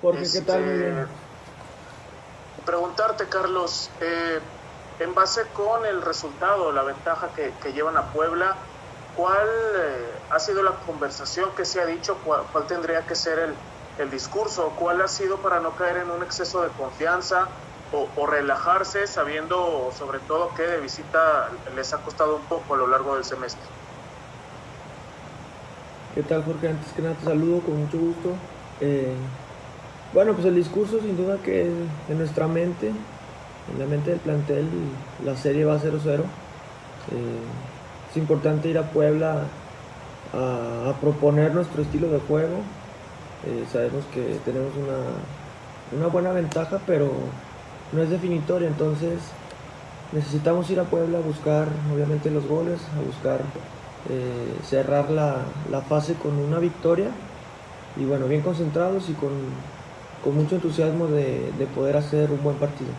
Jorge, ¿qué tal? Muy bien. Este, Preguntarte, Carlos, eh, en base con el resultado, la ventaja que, que llevan a Puebla, ¿cuál eh, ha sido la conversación que se ha dicho? ¿Cuál, cuál tendría que ser el, el, discurso? ¿Cuál ha sido para no caer en un exceso de confianza o, o, relajarse sabiendo sobre todo que de visita les ha costado un poco a lo largo del semestre? ¿Qué tal Jorge? Antes que nada te saludo con mucho gusto. Eh, bueno, pues el discurso sin duda que en nuestra mente, en la mente del plantel, la serie va 0-0. Eh, es importante ir a Puebla a, proponer nuestro estilo de juego. Eh, sabemos que tenemos una, una buena ventaja, pero no es definitoria, entonces necesitamos ir a Puebla a buscar obviamente los goles, a buscar eh, cerrar la, la, fase con una victoria y bueno, bien concentrados y con, con mucho entusiasmo de, de, poder hacer un buen partido.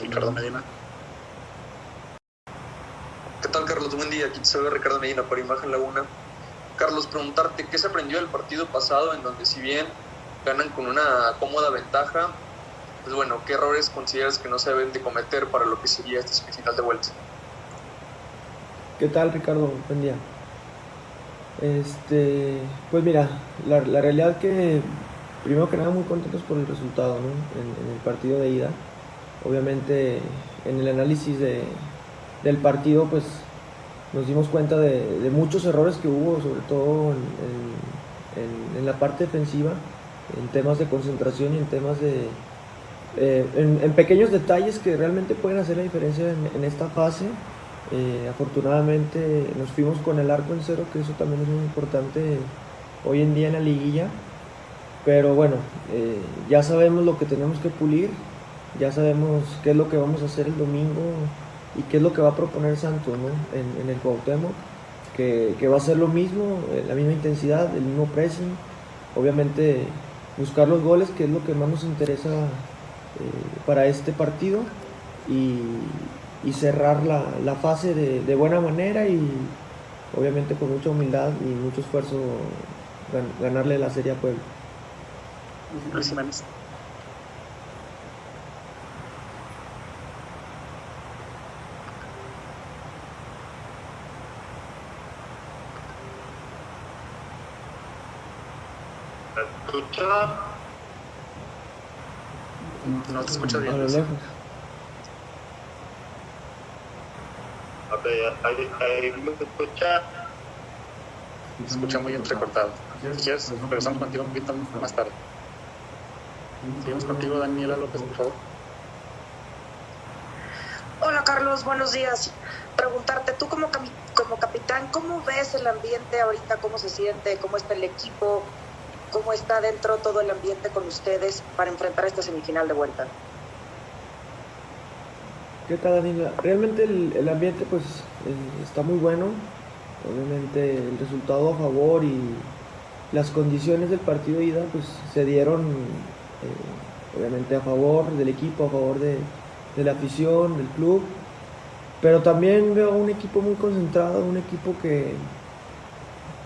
Ricardo Medina. ¿Qué tal Carlos? Buen día, aquí te saluda Ricardo Medina por Imagen Laguna. Carlos, preguntarte qué se aprendió del partido pasado en donde si bien ganan con una cómoda ventaja, pues bueno, ¿qué errores consideras que no se deben de cometer para lo que sería este semifinal de vuelta? ¿Qué tal, Ricardo? Buen día. Este, pues mira, la, la, realidad que primero que nada muy contentos por el resultado en, el partido de ida. Obviamente en el análisis de, del partido pues nos dimos cuenta de, muchos errores que hubo, sobre todo en, en, la parte defensiva, en temas de concentración y en temas de, eh, en, pequeños detalles que realmente pueden hacer la diferencia en, en esta fase. Eh, afortunadamente nos fuimos con el arco en cero, que eso también es muy importante hoy en día en la liguilla. Pero bueno, eh, ya sabemos lo que tenemos que pulir, ya sabemos qué es lo que vamos a hacer el domingo y qué es lo que va a proponer Santos ¿no? en, el Cuauhtémoc, que, va a ser lo mismo, eh, la misma intensidad, el mismo pressing. Obviamente buscar los goles, que es lo que más nos interesa eh, para este partido y, cerrar la, fase de, buena manera y obviamente con mucha humildad y mucho esfuerzo gan, ganarle la serie a Puebla. Gracias. escucha? No te escuchas bien. A lo lejos. Ok, ahí, ahí me escucha. Se escucha muy entrecortado. Si quieres, regresamos contigo un poquito más tarde. Seguimos contigo, Daniela López, por favor. Hola, Carlos, buenos días. Preguntarte, tú como, como capitán, ¿cómo ves el ambiente ahorita? ¿Cómo se siente? ¿Cómo está el equipo? ¿Cómo está dentro todo el ambiente con ustedes para enfrentar esta semifinal de vuelta? ¿Qué tal, Daniela? Realmente el, el ambiente pues eh, está muy bueno. Obviamente el resultado a favor y las condiciones del partido de ida pues se dieron obviamente a favor del equipo, a favor de, de, la afición, del club. Pero también veo un equipo muy concentrado, un equipo que,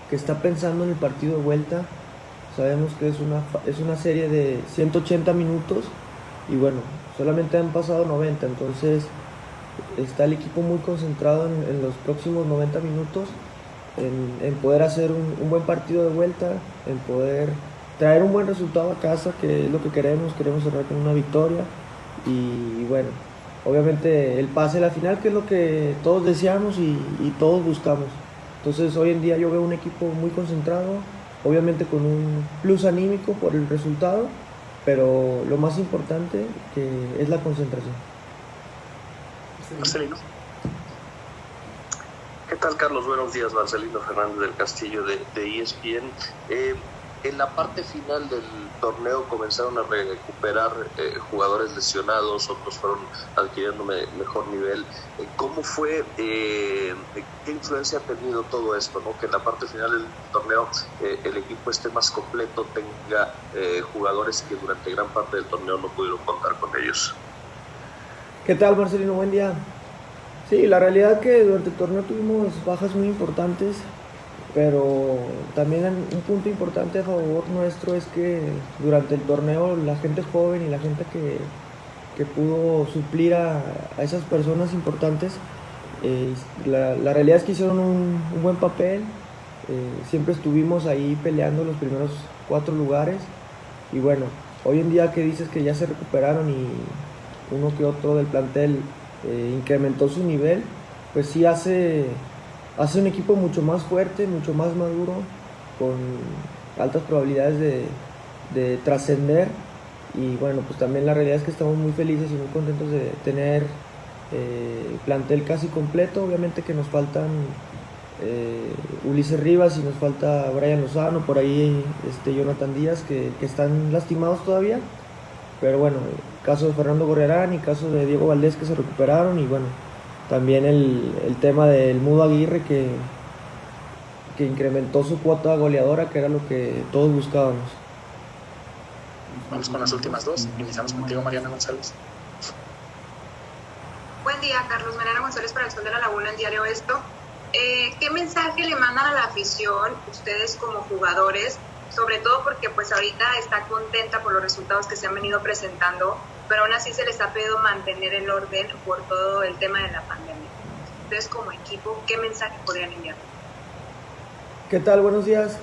que está pensando en el partido de vuelta. Sabemos que es una, es una serie de 180 minutos y bueno, solamente han pasado 90, entonces está el equipo muy concentrado en, los próximos 90 minutos en, poder hacer un, buen partido de vuelta, en poder traer un buen resultado a casa, que es lo que queremos, queremos cerrar con una victoria y, bueno, obviamente el pase a la final, que es lo que todos deseamos y, y todos buscamos. Entonces hoy en día yo veo un equipo muy concentrado, obviamente con un plus anímico por el resultado, pero lo más importante que es la concentración. Marcelino. ¿Qué tal, Carlos? Buenos días, Marcelino Fernández del Castillo de, de ESPN. Eh, en la parte final del torneo comenzaron a recuperar eh, jugadores lesionados, otros fueron adquiriendo me, mejor nivel. Eh, ¿Cómo fue, eh, qué influencia ha tenido todo esto? ¿no? Que en la parte final del torneo el equipo esté más completo, tenga jugadores que durante gran parte del torneo no pudieron contar con ellos. ¿Qué tal, Marcelino? Buen día. Sí, la realidad es que durante el torneo tuvimos bajas muy importantes. Pero también un punto importante a favor nuestro es que durante el torneo la gente joven y la gente que, que pudo suplir a, a, esas personas importantes, eh, la, la, realidad es que hicieron un, buen papel, eh, siempre estuvimos ahí peleando los primeros cuatro lugares. Y bueno, hoy en día que dices que ya se recuperaron y uno que otro del plantel eh, incrementó su nivel, pues sí hace, hace un equipo mucho más fuerte, mucho más maduro, con altas probabilidades de, de trascender. Y bueno, pues también la realidad es que estamos muy felices y muy contentos de tener eh, plantel casi completo, obviamente que nos faltan eh, Ulises Rivas y nos falta Brian Lozano, por ahí este, Jonathan Díaz que, que, están lastimados todavía, pero bueno, caso de Fernando Gorrerán y caso de Diego Valdés que se recuperaron y bueno, también el, el tema del Mudo Aguirre que, que incrementó su cuota goleadora, que era lo que todos buscábamos. Vamos con las últimas dos. Iniciamos contigo, Mariana González. Buen día, Carlos. Mariana González para el Sol de la Laguna, en Diario Esto. Eh, ¿Qué mensaje le mandan a la afición, ustedes como jugadores? Sobre todo porque pues ahorita está contenta por los resultados que se han venido presentando, pero aún así se les ha pedido mantener el orden por todo el tema de la pandemia. Ustedes como equipo, ¿qué mensaje podrían enviar? ¿Qué tal? Buenos días.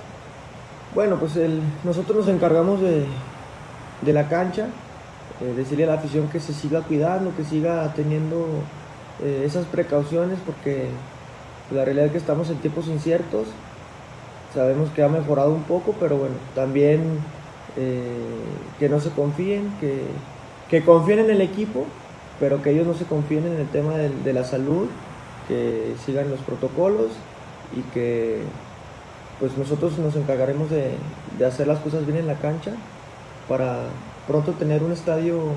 Bueno, pues el, nosotros nos encargamos de, de la cancha, eh, decirle a la afición que se siga cuidando, que siga teniendo eh, esas precauciones, porque la realidad es que estamos en tiempos inciertos, sabemos que ha mejorado un poco, pero bueno, también eh, que no se confíen, que, que, confíen en el equipo, pero que ellos no se confíen en el tema de, de la salud, que sigan los protocolos y que pues nosotros nos encargaremos de, hacer las cosas bien en la cancha para pronto tener un estadio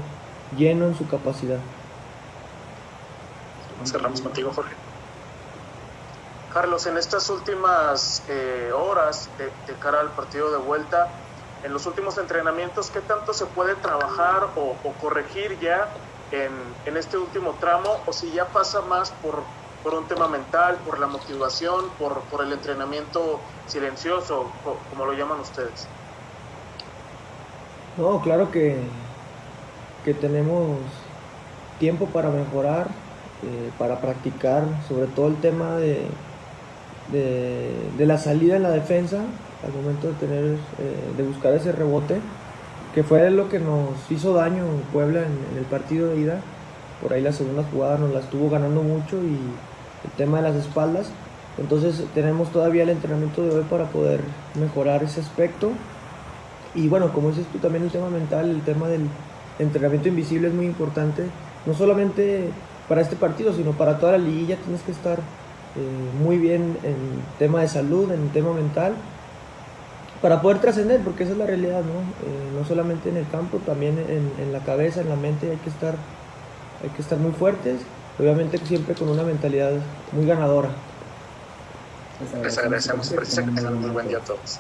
lleno en su capacidad. Cerramos contigo, Jorge. Carlos, en estas últimas eh, horas de, cara al partido de vuelta, en los últimos entrenamientos, ¿qué tanto se puede trabajar o, corregir ya en, este último tramo? O si ya pasa más por, un tema mental, por la motivación, por, por el entrenamiento silencioso, como lo llaman ustedes. No, claro que, que tenemos tiempo para mejorar, eh, para practicar, sobre todo el tema de, de, la salida en la defensa, al momento de tener, eh, de buscar ese rebote, que fue lo que nos hizo daño Puebla en, en, el partido de ida. Por ahí la segunda jugada nos la estuvo ganando mucho y el tema de las espaldas. Entonces tenemos todavía el entrenamiento de hoy para poder mejorar ese aspecto. Y bueno, como dices tú, también el tema mental, el tema del entrenamiento invisible es muy importante, no solamente para este partido, sino para toda la liguilla tienes que estar eh, muy bien en tema de salud, en tema mental, para poder trascender, porque esa es la realidad, ¿no? Eh, no solamente en el campo, también en, la cabeza, en la mente hay que estar, hay que estar muy fuertes, obviamente siempre con una mentalidad muy ganadora. Les agradecemos, que tengan un muy buen día a todos.